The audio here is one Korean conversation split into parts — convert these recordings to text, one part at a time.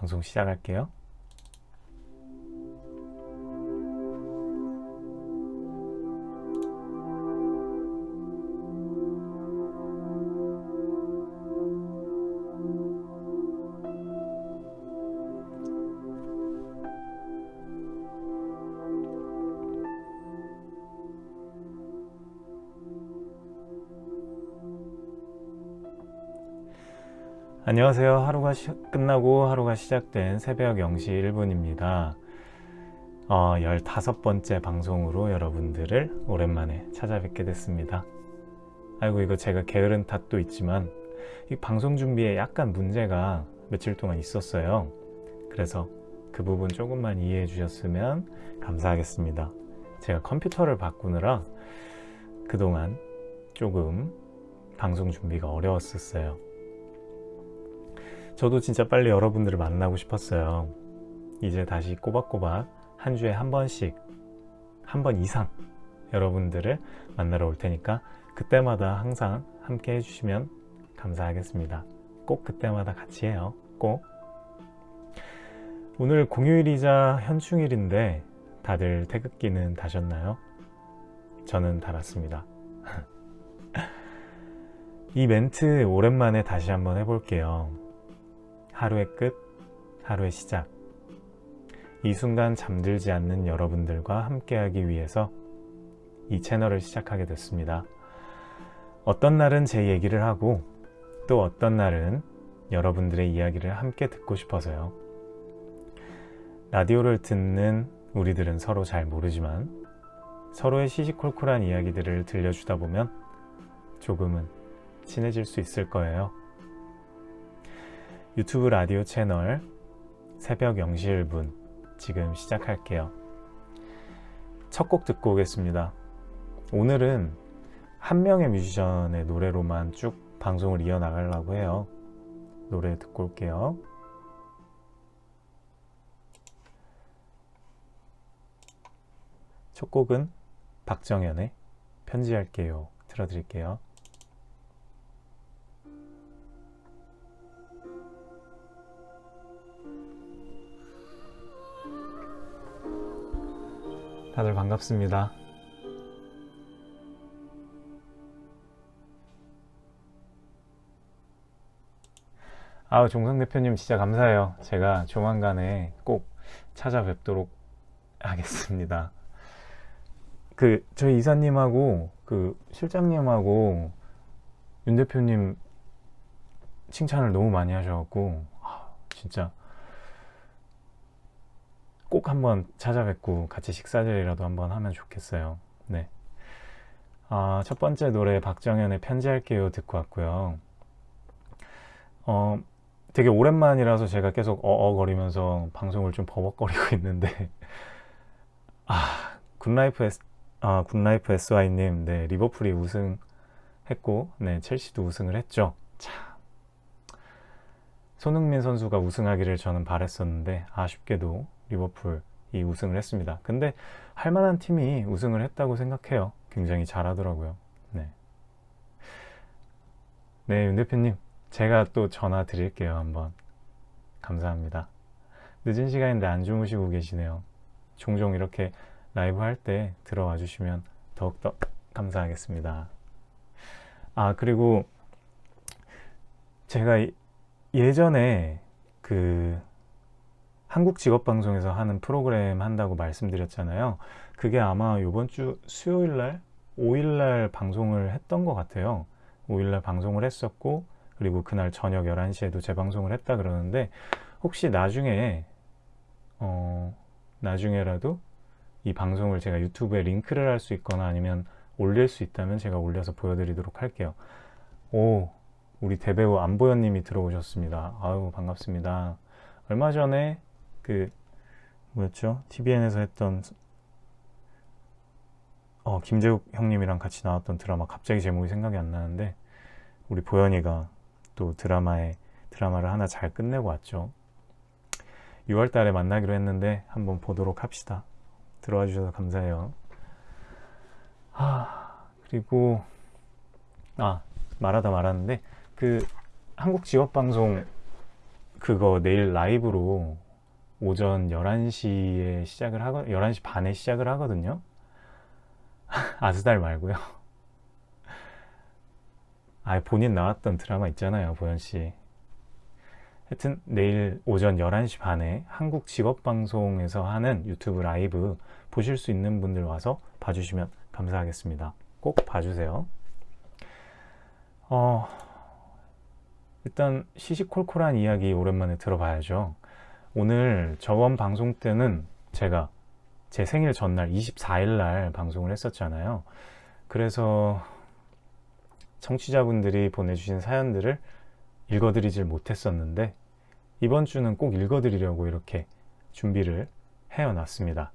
방송 시작할게요. 안녕하세요. 하루가 시, 끝나고 하루가 시작된 새벽 0시 1분입니다. 어, 15번째 방송으로 여러분들을 오랜만에 찾아뵙게 됐습니다. 아이고 이거 제가 게으른 탓도 있지만 이 방송 준비에 약간 문제가 며칠 동안 있었어요. 그래서 그 부분 조금만 이해해 주셨으면 감사하겠습니다. 제가 컴퓨터를 바꾸느라 그동안 조금 방송 준비가 어려웠었어요. 저도 진짜 빨리 여러분들을 만나고 싶었어요. 이제 다시 꼬박꼬박 한 주에 한 번씩, 한 번 이상 여러분들을 만나러 올 테니까 그때마다 항상 함께 해주시면 감사하겠습니다. 꼭 그때마다 같이 해요. 꼭. 오늘 공휴일이자 현충일인데 다들 태극기는 다셨나요? 저는 달았습니다. 이 멘트 오랜만에 다시 한번 해볼게요. 하루의 끝, 하루의 시작. 이 순간 잠들지 않는 여러분들과 함께하기 위해서 이 채널을 시작하게 됐습니다. 어떤 날은 제 얘기를 하고 또 어떤 날은 여러분들의 이야기를 함께 듣고 싶어서요. 라디오를 듣는 우리들은 서로 잘 모르지만 서로의 시시콜콜한 이야기들을 들려주다 보면 조금은 친해질 수 있을 거예요. 유튜브 라디오 채널 새벽 0시 1분 지금 시작할게요. 첫 곡 듣고 오겠습니다. 오늘은 한 명의 뮤지션의 노래로만 쭉 방송을 이어나가려고 해요. 노래 듣고 올게요. 첫 곡은 박정현의 편지할게요. 틀어드릴게요. 다들 반갑습니다. 아우 종성 대표님 진짜 감사해요. 제가 조만간에 꼭 찾아뵙도록 하겠습니다. 그 저희 이사님하고 그 실장님하고 윤 대표님 칭찬을 너무 많이 하셔갖고 아, 진짜 꼭 한번 찾아뵙고 같이 식사자리라도 한번 하면 좋겠어요. 네. 아, 첫 번째 노래 박정현의 편지할게요 듣고 왔고요. 어, 되게 오랜만이라서 제가 계속 어어거리면서 방송을 좀 버벅거리고 있는데 아, 굿라이프 S, 아, 굿라이프 SY님, 네, 리버풀이 우승했고, 네, 첼시도 우승을 했죠. 참. 손흥민 선수가 우승하기를 저는 바랬었는데, 아쉽게도 리버풀이 우승을 했습니다. 근데 할 만한 팀이 우승을 했다고 생각해요. 굉장히 잘하더라고요. 네. 네, 윤 대표님. 제가 또 전화 드릴게요. 한번. 감사합니다. 늦은 시간인데 안 주무시고 계시네요. 종종 이렇게 라이브 할 때 들어와 주시면 더욱더 감사하겠습니다. 아, 그리고 제가 예전에 그 한국 직업방송에서 하는 프로그램 한다고 말씀드렸잖아요. 그게 아마 이번 주 수요일 날, 5일 날 방송을 했던 것 같아요. 5일 날 방송을 했었고, 그리고 그날 저녁 11시에도 재방송을 했다 그러는데, 혹시 나중에, 어, 나중에라도 이 방송을 제가 유튜브에 링크를 할 수 있거나 아니면 올릴 수 있다면 제가 올려서 보여드리도록 할게요. 오, 우리 대배우 안보현님이 들어오셨습니다. 아유, 반갑습니다. 얼마 전에 그 뭐였죠? TVN에서 했던 어, 김재욱 형님이랑 같이 나왔던 드라마 갑자기 제목이 생각이 안 나는데 우리 보현이가 또 드라마에 드라마를 하나 잘 끝내고 왔죠. 6월 달에 만나기로 했는데 한번 보도록 합시다. 들어와 주셔서 감사해요. 아, 그리고 아, 말하다 말았는데 그 한국 직업 방송 그거 내일 라이브로 오전 11시에 시작을 하거 11시 반에 시작을 하거든요. 아스달 말고요. 아 본인 나왔던 드라마 있잖아요 보현 씨. 하여튼 내일 오전 11시 반에 한국 직업방송에서 하는 유튜브 라이브 보실 수 있는 분들 와서 봐주시면 감사하겠습니다. 꼭 봐주세요. 어, 일단 시시콜콜한 이야기 오랜만에 들어봐야죠 오늘 저번 방송 때는 제가 제 생일 전날 24일 날 방송을 했었잖아요. 그래서 청취자분들이 보내주신 사연들을 읽어드리질 못했었는데 이번 주는 꼭 읽어드리려고 이렇게 준비를 해어놨습니다.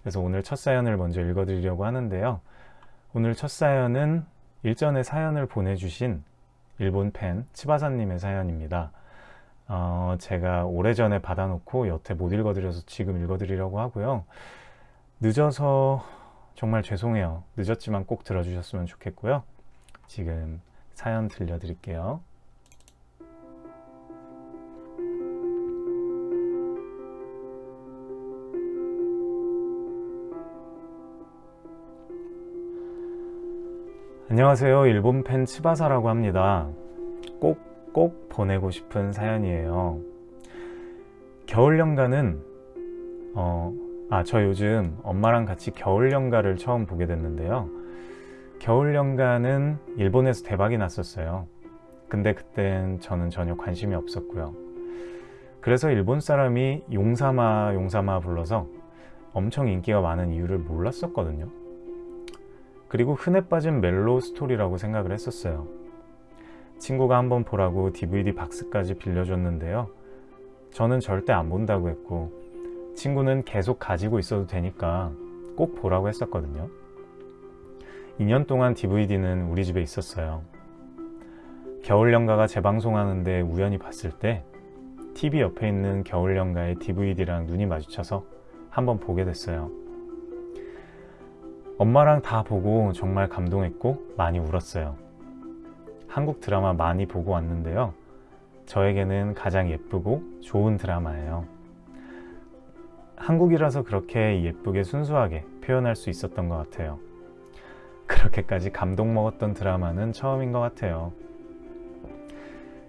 그래서 오늘 첫 사연을 먼저 읽어드리려고 하는데요. 오늘 첫 사연은 일전에 사연을 보내주신 일본 팬 치바사님의 사연입니다 어, 제가 오래전에 받아놓고 여태 못 읽어드려서 지금 읽어드리려고 하고요. 늦어서 정말 죄송해요. 늦었지만 꼭 들어주셨으면 좋겠고요. 지금 사연 들려드릴게요. 안녕하세요. 일본 팬 치바사라고 합니다. 꼭꼭 보내고 싶은 사연이에요. 겨울 연가는 어, 아, 저 요즘 엄마랑 같이 겨울 연가를 처음 보게 됐는데요. 겨울 연가는 일본에서 대박이 났었어요. 근데 그땐 저는 전혀 관심이 없었고요. 그래서 일본 사람이 용사마 용사마 불러서 엄청 인기가 많은 이유를 몰랐었거든요. 그리고 흔해 빠진 멜로 스토리라고 생각을 했었어요 친구가 한번 보라고 DVD 박스까지 빌려줬는데요. 저는 절대 안 본다고 했고 친구는 계속 가지고 있어도 되니까 꼭 보라고 했었거든요. 2년 동안 DVD는 우리 집에 있었어요. 겨울연가가 재방송하는데 우연히 봤을 때 TV 옆에 있는 겨울연가의 DVD랑 눈이 마주쳐서 한번 보게 됐어요. 엄마랑 다 보고 정말 감동했고 많이 울었어요. 한국 드라마 많이 보고 왔는데요. 저에게는 가장 예쁘고 좋은 드라마예요. 한국이라서 그렇게 예쁘게 순수하게 표현할 수 있었던 것 같아요. 그렇게까지 감동 먹었던 드라마는 처음인 것 같아요.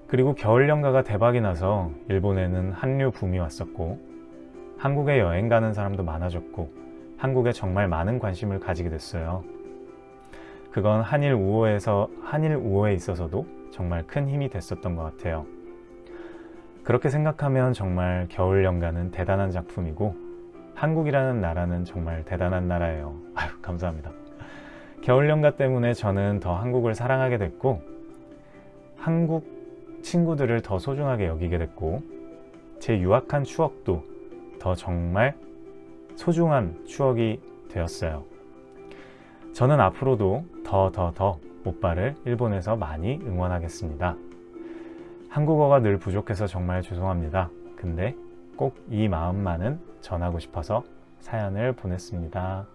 그리고 겨울연가가 대박이 나서 일본에는 한류 붐이 왔었고 한국에 여행 가는 사람도 많아졌고 한국에 정말 많은 관심을 가지게 됐어요. 그건 한일 우호에서 한일 우호에 있어서도 정말 큰 힘이 됐었던 것 같아요. 그렇게 생각하면 정말 겨울연가는 대단한 작품이고 한국이라는 나라는 정말 대단한 나라예요. 아유 감사합니다. 겨울연가 때문에 저는 더 한국을 사랑하게 됐고 한국 친구들을 더 소중하게 여기게 됐고 제 유학한 추억도 더 정말 소중한 추억이 되었어요. 저는 앞으로도 더 더 더 오빠를 일본에서 많이 응원하겠습니다. 한국어가 늘 부족해서 정말 죄송합니다. 근데 꼭 이 마음만은 전하고 싶어서 사연을 보냈습니다.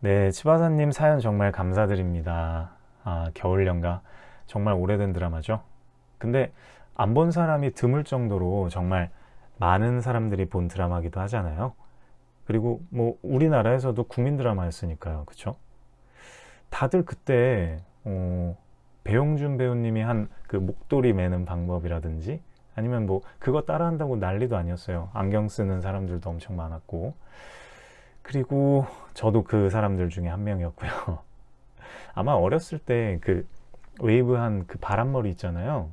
네, 치바사님 사연 정말 감사드립니다. 아, 겨울연가 정말 오래된 드라마죠. 근데 안 본 사람이 드물 정도로 정말 많은 사람들이 본 드라마기도 하잖아요. 그리고 뭐 우리나라에서도 국민 드라마였으니까요. 그쵸? 다들 그때 어, 배용준 배우님이 한 그 목도리 매는 방법이라든지 아니면 뭐 그거 따라한다고 난리도 아니었어요. 안경 쓰는 사람들도 엄청 많았고. 그리고 저도 그 사람들 중에 한 명이었고요. 아마 어렸을 때 그 웨이브한 그 바람머리 있잖아요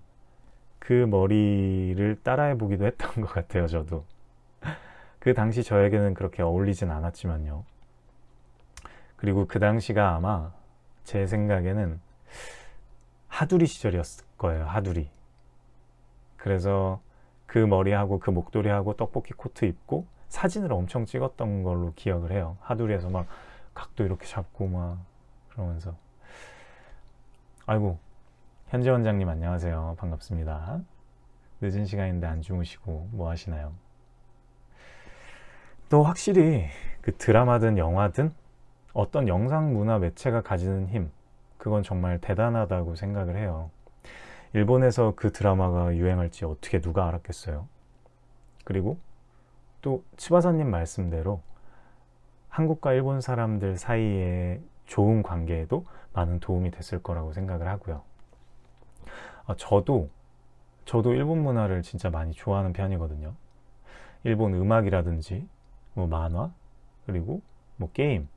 그 머리를 따라해 보기도 했던 것 같아요 저도. 그 당시 저에게는 그렇게 어울리진 않았지만요. 그리고 그 당시가 아마 제 생각에는 하두리 시절이었을 거예요 하두리. 그래서 그 머리하고 그 목도리하고 떡볶이 코트 입고 사진을 엄청 찍었던 걸로 기억을 해요. 하두리에서 막 각도 이렇게 잡고 막 그러면서. 아이고 현재 원장님 안녕하세요 반갑습니다 늦은 시간인데 안 주무시고 뭐 하시나요 또 확실히 그 드라마든 영화든 어떤 영상 문화 매체가 가지는 힘 그건 정말 대단하다고 생각을 해요. 일본에서 그 드라마가 유행할지 어떻게 누가 알았겠어요. 그리고 또 치바사님 말씀대로 한국과 일본 사람들 사이에 좋은 관계에도 많은 도움이 됐을 거라고 생각을 하고요. 아, 저도 저도 일본 문화를 진짜 많이 좋아하는 편이거든요. 일본 음악이라든지 뭐 만화 그리고 뭐 게임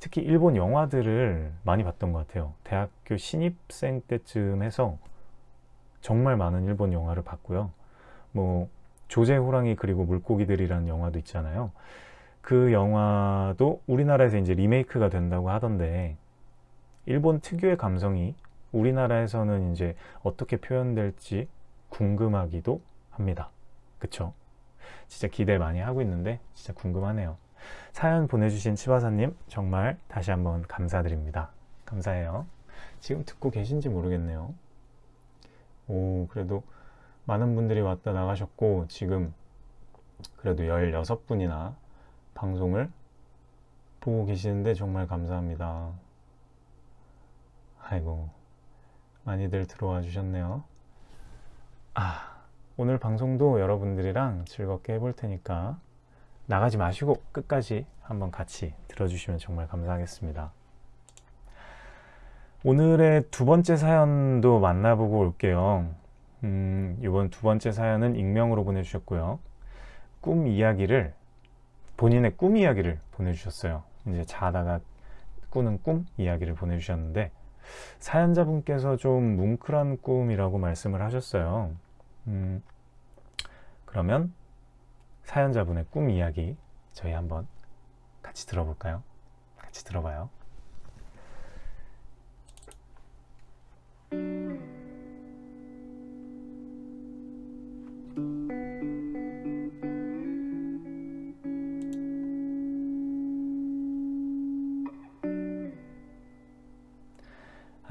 특히 일본 영화들을 많이 봤던 것 같아요. 대학교 신입생 때쯤 해서 정말 많은 일본 영화를 봤고요. 뭐 조제 호랑이 그리고 물고기들이라는 영화도 있잖아요. 그 영화도 우리나라에서 이제 리메이크가 된다고 하던데 일본 특유의 감성이 우리나라에서는 이제 어떻게 표현될지 궁금하기도 합니다. 그쵸? 진짜 기대 많이 하고 있는데 진짜 궁금하네요. 사연 보내주신 치바사님 정말 다시 한번 감사드립니다. 감사해요. 지금 듣고 계신지 모르겠네요. 오, 그래도 많은 분들이 왔다 나가셨고, 지금 그래도 16분이나 방송을 보고 계시는데 정말 감사합니다. 아이고, 많이들 들어와 주셨네요. 아, 오늘 방송도 여러분들이랑 즐겁게 해볼 테니까 나가지 마시고 끝까지 한번 같이 들어주시면 정말 감사하겠습니다. 오늘의 두 번째 사연도 만나보고 올게요. 음, 이번 두 번째 사연은 익명으로 보내주셨고요. 꿈 이야기를, 본인의 꿈 이야기를 보내주셨어요. 이제 자다가 꾸는 꿈 이야기를 보내주셨는데, 사연자분께서 좀 뭉클한 꿈이라고 말씀을 하셨어요. 음, 그러면 사연자분의 꿈 이야기 저희 한번 같이 들어볼까요? 같이 들어봐요.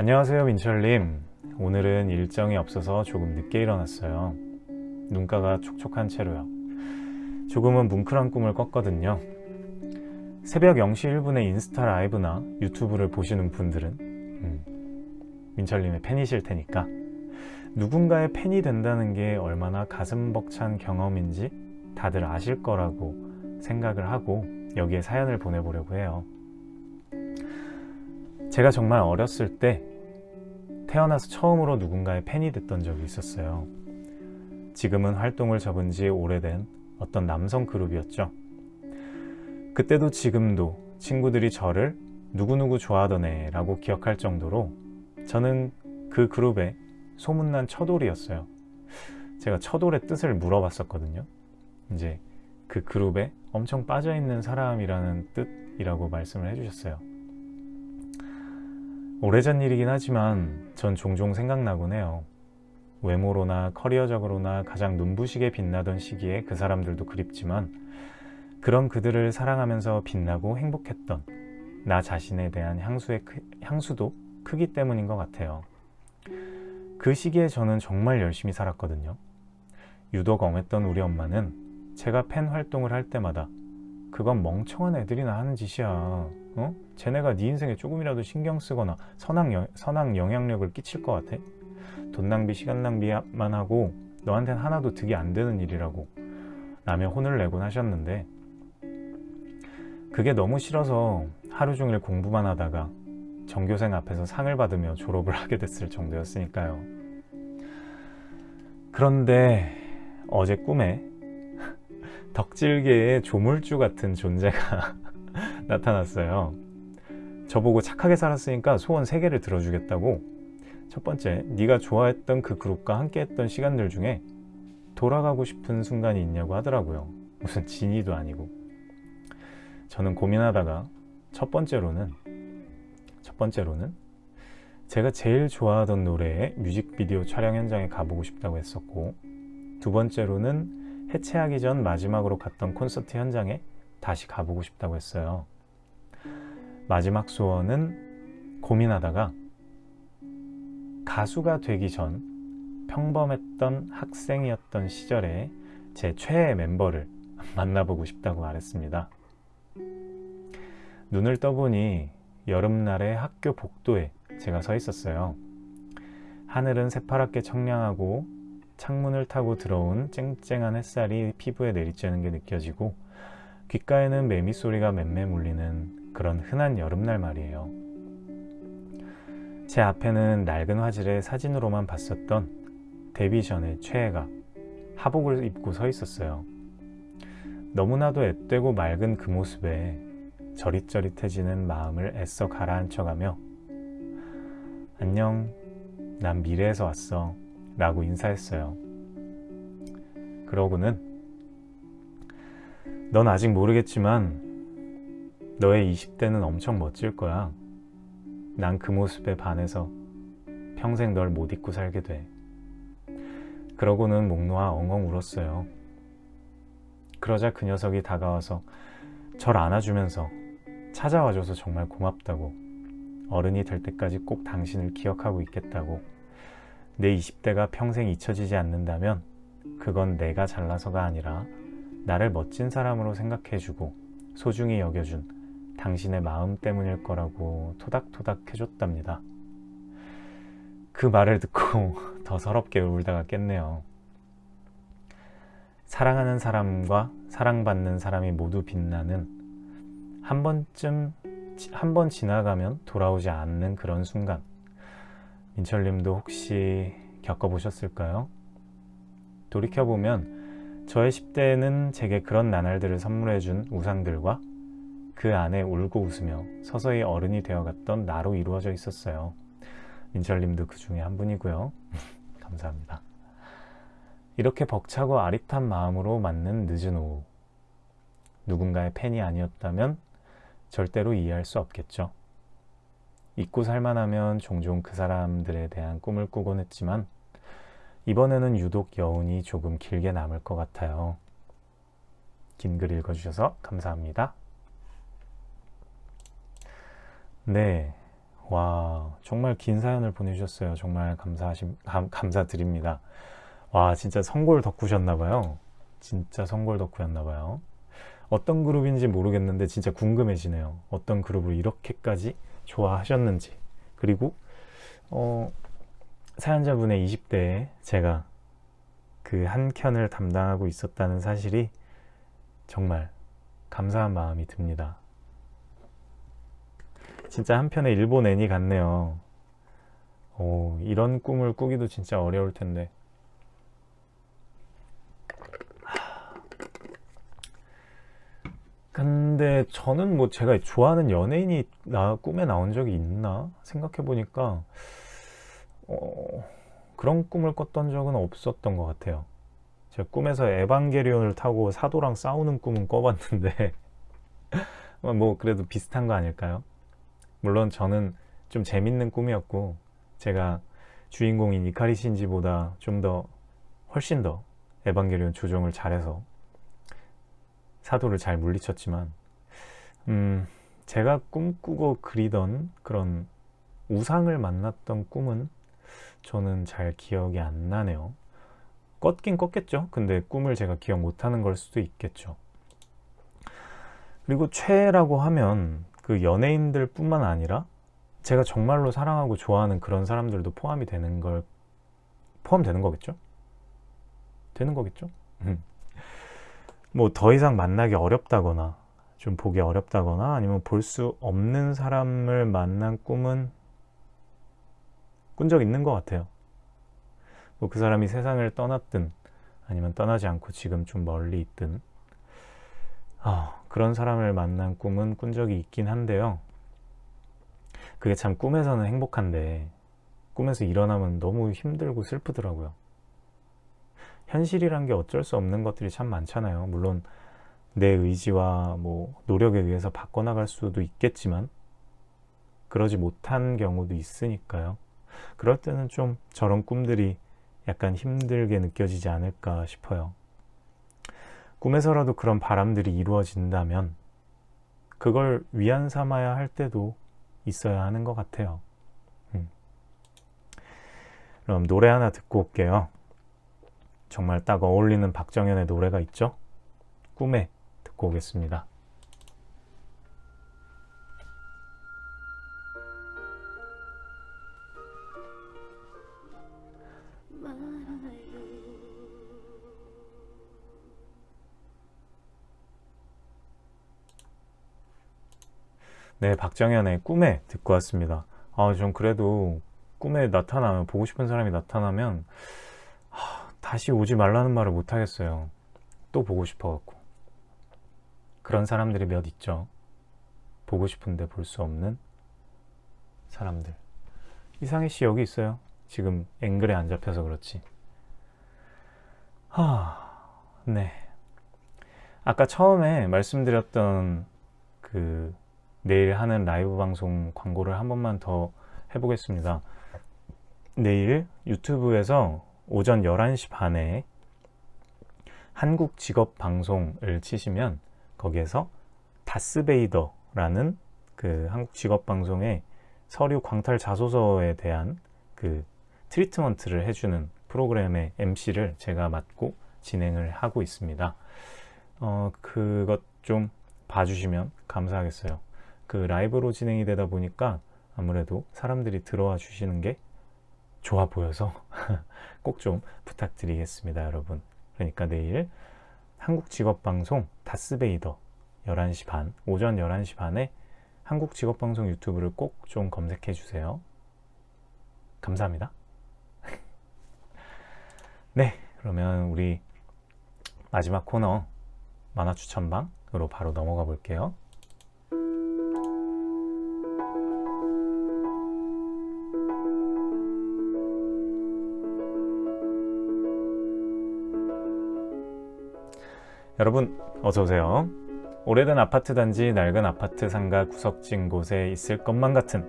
안녕하세요 민철님. 오늘은 일정이 없어서 조금 늦게 일어났어요. 눈가가 촉촉한 채로요. 조금은 뭉클한 꿈을 꿨거든요. 새벽 0시 1분에 인스타 라이브나 유튜브를 보시는 분들은 음, 민철님의 팬이실 테니까. 누군가의 팬이 된다는 게 얼마나 가슴 벅찬 경험인지 다들 아실 거라고 생각을 하고 여기에 사연을 보내보려고 해요. 제가 정말 어렸을 때 태어나서 처음으로 누군가의 팬이 됐던 적이 있었어요. 지금은 활동을 접은 지 오래된 어떤 남성 그룹이었죠. 그때도 지금도 친구들이 저를 누구누구 좋아하던 애 라고 기억할 정도로 저는 그 그룹의 소문난 처돌이었어요. 제가 처돌의 뜻을 물어봤었거든요. 이제 그 그룹에 엄청 빠져있는 사람이라는 뜻이라고 말씀을 해주셨어요. 오래전 일이긴 하지만 전 종종 생각나곤 해요. 외모로나 커리어적으로나 가장 눈부시게 빛나던 시기에 그 사람들도 그립지만 그런 그들을 사랑하면서 빛나고 행복했던 나 자신에 대한 향수의 크, 향수도 크기 때문인 것 같아요. 그 시기에 저는 정말 열심히 살았거든요. 유독 엄했던 우리 엄마는 제가 팬 활동을 할 때마다 그건 멍청한 애들이나 하는 짓이야. 어? 쟤네가 네 인생에 조금이라도 신경 쓰거나 선악, 여, 선악 영향력을 끼칠 것 같아? 돈 낭비, 시간 낭비만 하고 너한텐 하나도 득이 안 되는 일이라고 라며 혼을 내곤 하셨는데 그게 너무 싫어서 하루 종일 공부만 하다가 전교생 앞에서 상을 받으며 졸업을 하게 됐을 정도였으니까요. 그런데 어제 꿈에 덕질계의 조물주 같은 존재가 나타났어요. 저보고 착하게 살았으니까 소원 3개를 들어주겠다고 첫 번째, 네가 좋아했던 그 그룹과 함께했던 시간들 중에 돌아가고 싶은 순간이 있냐고 하더라고요. 무슨 진이도 아니고. 저는 고민하다가 첫 번째로는 첫 번째로는 제가 제일 좋아하던 노래의 뮤직비디오 촬영 현장에 가보고 싶다고 했었고 두 번째로는 해체하기 전 마지막으로 갔던 콘서트 현장에 다시 가보고 싶다고 했어요. 마지막 소원은 고민하다가 가수가 되기 전 평범했던 학생이었던 시절에 제 최애 멤버를 만나보고 싶다고 말했습니다. 눈을 떠보니 여름날의 학교 복도에 제가 서 있었어요. 하늘은 새파랗게 청량하고 창문을 타고 들어온 쨍쨍한 햇살이 피부에 내리쬐는 게 느껴지고 귓가에는 매미 소리가 맴매 울리는 그런 흔한 여름날 말이에요. 제 앞에는 낡은 화질의 사진으로만 봤었던 데뷔 전의 최애가 하복을 입고 서 있었어요. 너무나도 앳되고 맑은 그 모습에 저릿저릿해지는 마음을 애써 가라앉혀가며 안녕, 난 미래에서 왔어 라고 인사했어요. 그러고는 넌 아직 모르겠지만 너의 20대는 엄청 멋질 거야. 난 그 모습에 반해서 평생 널 못 잊고 살게 돼. 그러고는 목 놓아 엉엉 울었어요. 그러자 그 녀석이 다가와서 절 안아주면서 찾아와줘서 정말 고맙다고 어른이 될 때까지 꼭 당신을 기억하고 있겠다고 내 20대가 평생 잊혀지지 않는다면 그건 내가 잘나서가 아니라 나를 멋진 사람으로 생각해주고 소중히 여겨준 당신의 마음 때문일 거라고 토닥토닥 해줬답니다. 그 말을 듣고 더 서럽게 울다가 깼네요. 사랑하는 사람과 사랑받는 사람이 모두 빛나는 한 번쯤 한 번 지나가면 돌아오지 않는 그런 순간 민철님도 혹시 겪어보셨을까요? 돌이켜보면 저의 10대는 제게 그런 나날들을 선물해준 우상들과 그 안에 울고 웃으며 서서히 어른이 되어갔던 나로 이루어져 있었어요. 민철님도 그 중에 한 분이고요. 감사합니다. 이렇게 벅차고 아릿한 마음으로 맞는 늦은 오후. 누군가의 팬이 아니었다면 절대로 이해할 수 없겠죠. 잊고 살만하면 종종 그 사람들에 대한 꿈을 꾸곤 했지만 이번에는 유독 여운이 조금 길게 남을 것 같아요. 긴 글 읽어주셔서 감사합니다. 네. 와, 정말 긴 사연을 보내주셨어요. 정말 감사하심, 감, 감사드립니다. 와, 진짜 선골 덕후셨나봐요. 진짜 선골 덕후였나봐요. 어떤 그룹인지 모르겠는데 진짜 궁금해지네요. 어떤 그룹을 이렇게까지 좋아하셨는지. 그리고, 어, 사연자분의 20대에 제가 그 한 켠을 담당하고 있었다는 사실이 정말 감사한 마음이 듭니다. 진짜 한편의 일본 애니 같네요. 오, 이런 꿈을 꾸기도 진짜 어려울 텐데. 근데 저는 뭐 제가 좋아하는 연예인이 나 꿈에 나온 적이 있나 생각해 보니까 어, 그런 꿈을 꿨던 적은 없었던 것 같아요. 제가 꿈에서 에반게리온을 타고 사도랑 싸우는 꿈은 꿔봤는데 뭐 그래도 비슷한 거 아닐까요? 물론 저는 좀 재밌는 꿈이었고 제가 주인공인 이카리 신지보다 좀 더 훨씬 더 에반게리온 조종을 잘해서 사도를 잘 물리쳤지만 음, 제가 꿈꾸고 그리던 그런 우상을 만났던 꿈은 저는 잘 기억이 안 나네요. 껐긴 껐겠죠. 근데 꿈을 제가 기억 못하는 걸 수도 있겠죠. 그리고 최애라고 하면 그 연예인들 뿐만 아니라 제가 정말로 사랑하고 좋아하는 그런 사람들도 포함이 되는 걸 포함되는 거겠죠? 되는 거겠죠? 음. 뭐더 이상 만나기 어렵다거나 좀 보기 어렵다거나 아니면 볼 수 없는 사람을 만난 꿈은 꾼 적 있는 것 같아요. 뭐 그 사람이 세상을 떠났든 아니면 떠나지 않고 지금 좀 멀리 있든 아, 그런 사람을 만난 꿈은 꾼 적이 있긴 한데요. 그게 참 꿈에서는 행복한데 꿈에서 일어나면 너무 힘들고 슬프더라고요. 현실이란 게 어쩔 수 없는 것들이 참 많잖아요. 물론 내 의지와 뭐 노력에 의해서 바꿔나갈 수도 있겠지만 그러지 못한 경우도 있으니까요. 그럴 때는 좀 저런 꿈들이 약간 힘들게 느껴지지 않을까 싶어요. 꿈에서라도 그런 바람들이 이루어진다면 그걸 위안 삼아야 할 때도 있어야 하는 것 같아요. 음. 그럼 노래 하나 듣고 올게요. 정말 딱 어울리는 박정현의 노래가 있죠? 꿈에 듣고 오겠습니다. 네, 박정현의 꿈에 듣고 왔습니다. 아, 전 그래도 꿈에 나타나면, 보고 싶은 사람이 나타나면, 하, 다시 오지 말라는 말을 못 하겠어요. 또 보고 싶어갖고. 그런 사람들이 몇 있죠. 보고 싶은데 볼 수 없는 사람들. 이상희 씨 여기 있어요. 지금 앵글에 안 잡혀서 그렇지. 하, 네. 아까 처음에 말씀드렸던 그 내일 하는 라이브 방송 광고를 한 번만 더 해보겠습니다. 내일 유튜브에서 오전 11시 반에 한국 직업 방송을 치시면 거기에서 다스베이더라는 그 한국 직업 방송의 서류 광탈 자소서에 대한 그 트리트먼트를 해주는 프로그램의 MC를 제가 맡고 진행을 하고 있습니다. 어, 그것 좀 봐주시면 감사하겠어요. 그 라이브로 진행이 되다 보니까 아무래도 사람들이 들어와 주시는 게 좋아 보여서 꼭 좀 부탁드리겠습니다, 여러분. 그러니까 내일 한국직업방송 다스베이더 11시 반, 오전 11시 반에 한국직업방송 유튜브를 꼭 좀 검색해 주세요. 감사합니다. 네, 그러면 우리 마지막 코너 만화 추천방으로 바로 넘어가 볼게요. 여러분 어서 오세요. 오래된 아파트 단지 낡은 아파트 상가 구석진 곳에 있을 것만 같은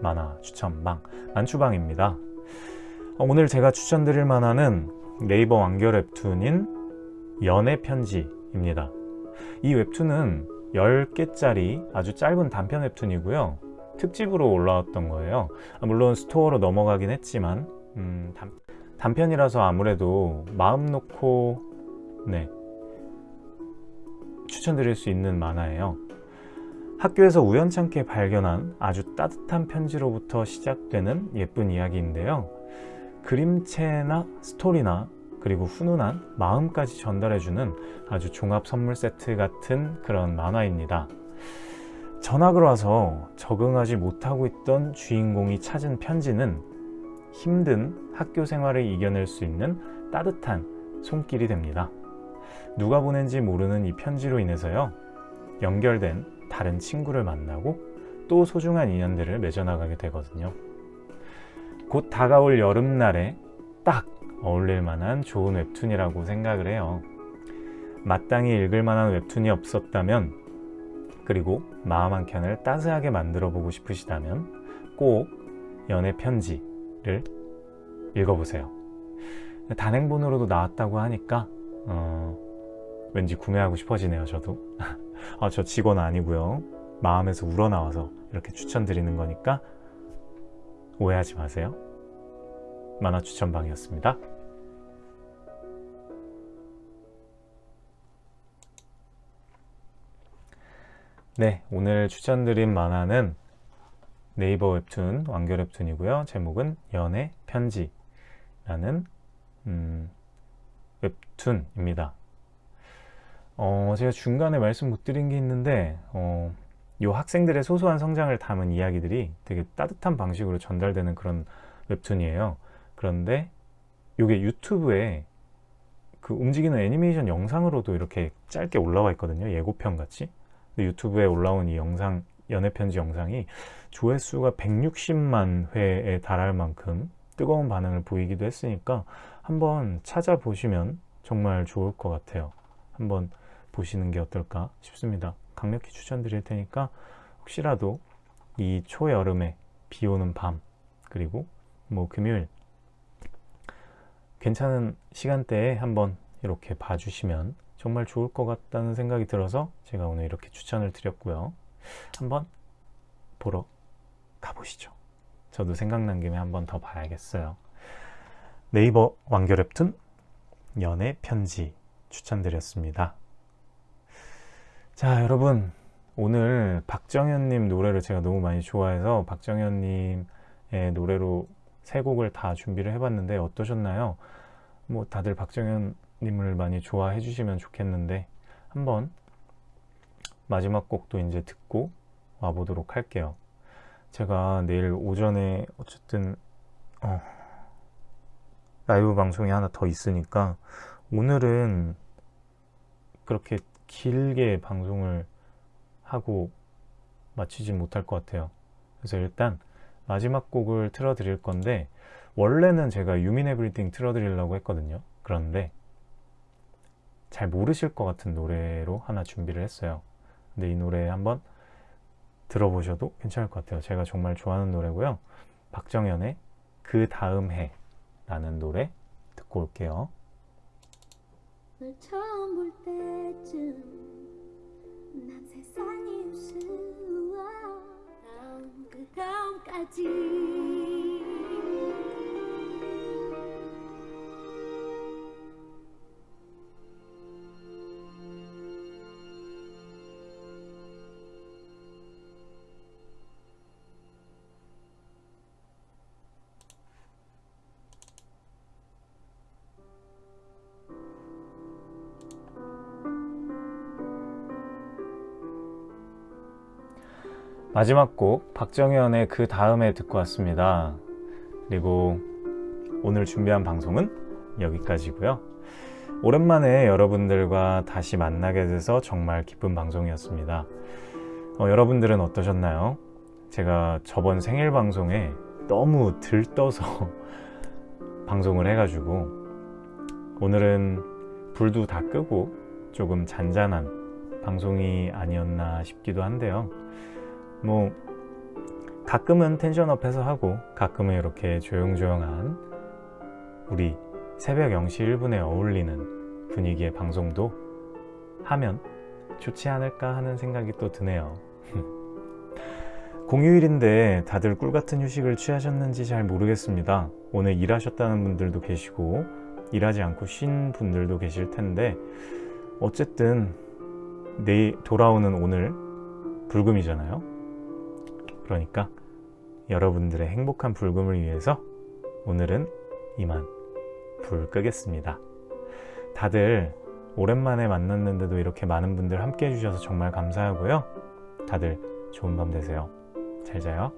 만화 추천방 만추방입니다. 오늘 제가 추천드릴 만화는 네이버 완결 웹툰인 연애 편지입니다. 이 웹툰은 10개짜리 아주 짧은 단편 웹툰이고요. 특집으로 올라왔던 거예요. 물론 스토어로 넘어가긴 했지만 음, 단, 단편이라서 아무래도 마음 놓고 네, 추천드릴 수 있는 만화예요. 학교에서 우연찮게 발견한 아주 따뜻한 편지로부터 시작되는 예쁜 이야기인데요. 그림체나 스토리나 그리고 훈훈한 마음까지 전달해주는 아주 종합 선물 세트 같은 그런 만화입니다. 전학을 와서 적응하지 못하고 있던 주인공이 찾은 편지는 힘든 학교 생활을 이겨낼 수 있는 따뜻한 손길이 됩니다. 누가 보낸지 모르는 이 편지로 인해서요 연결된 다른 친구를 만나고 또 소중한 인연들을 맺어나가게 되거든요. 곧 다가올 여름날에 딱 어울릴 만한 좋은 웹툰이라고 생각을 해요. 마땅히 읽을 만한 웹툰이 없었다면 그리고 마음 한 켠을 따스하게 만들어 보고 싶으시다면 꼭 연애 편지를 읽어보세요. 단행본으로도 나왔다고 하니까 어, 왠지 구매하고 싶어지네요 저도. 아, 저 직원 아니고요. 마음에서 우러나와서 이렇게 추천드리는 거니까 오해하지 마세요. 만화 추천방이었습니다. 네 오늘 추천드린 만화는 네이버 웹툰 완결 웹툰이고요. 제목은 연애 편지 라는 음, 웹 툰입니다. 어, 제가 중간에 말씀 못 드린 게 있는데 어, 요 학생들의 소소한 성장을 담은 이야기들이 되게 따뜻한 방식으로 전달되는 그런 웹툰이에요. 그런데 이게 유튜브에 그 움직이는 애니메이션 영상으로도 이렇게 짧게 올라와 있거든요. 예고편 같이. 유튜브에 올라온 이 영상 연애편지 영상이 조회수가 160만 회에 달할 만큼 뜨거운 반응을 보이기도 했으니까 한번 찾아보시면 정말 좋을 것 같아요 한번 보시는 게 어떨까 싶습니다. 강력히 추천드릴 테니까 혹시라도 이 초여름에 비 오는 밤 그리고 뭐 금요일 괜찮은 시간대에 한번 이렇게 봐주시면 정말 좋을 것 같다는 생각이 들어서 제가 오늘 이렇게 추천을 드렸고요. 한번 보러 가보시죠. 저도 생각난 김에 한번 더 봐야겠어요. 네이버 완결 웹툰 연애 편지 추천드렸습니다. 자 여러분 오늘 박정현님 노래를 제가 너무 많이 좋아해서 박정현님의 노래로 세 곡을 다 준비를 해봤는데 어떠셨나요? 뭐 다들 박정현님을 많이 좋아해 주시면 좋겠는데 한번 마지막 곡도 이제 듣고 와보도록 할게요. 제가 내일 오전에 어쨌든 어, 라이브 방송이 하나 더 있으니까 오늘은 그렇게 길게 방송을 하고 마치지 못할 것 같아요. 그래서 일단 마지막 곡을 틀어 드릴 건데 원래는 제가 유민 에브리띵 틀어 드리려고 했거든요. 그런데 잘 모르실 것 같은 노래로 하나 준비를 했어요. 근데 이 노래 한번 들어보셔도 괜찮을 것 같아요. 제가 정말 좋아하는 노래고요. 박정현의 그 다음 해 라는 노래 듣고 올게요. 다음 그 다음까지 마지막 곡 박정현의 그 다음에 듣고 왔습니다. 그리고 오늘 준비한 방송은 여기까지고요. 오랜만에 여러분들과 다시 만나게 돼서 정말 기쁜 방송이었습니다. 어, 여러분들은 어떠셨나요? 제가 저번 생일 방송에 너무 들떠서 방송을 해가지고 오늘은 불도 다 끄고 조금 잔잔한 방송이 아니었나 싶기도 한데요. 뭐 가끔은 텐션업해서 하고 가끔은 이렇게 조용조용한 우리 새벽 0시 1분에 어울리는 분위기의 방송도 하면 좋지 않을까 하는 생각이 또 드네요. 공휴일인데 다들 꿀같은 휴식을 취하셨는지 잘 모르겠습니다. 오늘 일하셨다는 분들도 계시고 일하지 않고 쉰 분들도 계실 텐데 어쨌든 내일 돌아오는 오늘 불금이잖아요. 그러니까 여러분들의 행복한 불금을 위해서 오늘은 이만 불 끄겠습니다. 다들 오랜만에 만났는데도 이렇게 많은 분들 함께 해주셔서 정말 감사하고요. 다들 좋은 밤 되세요. 잘 자요.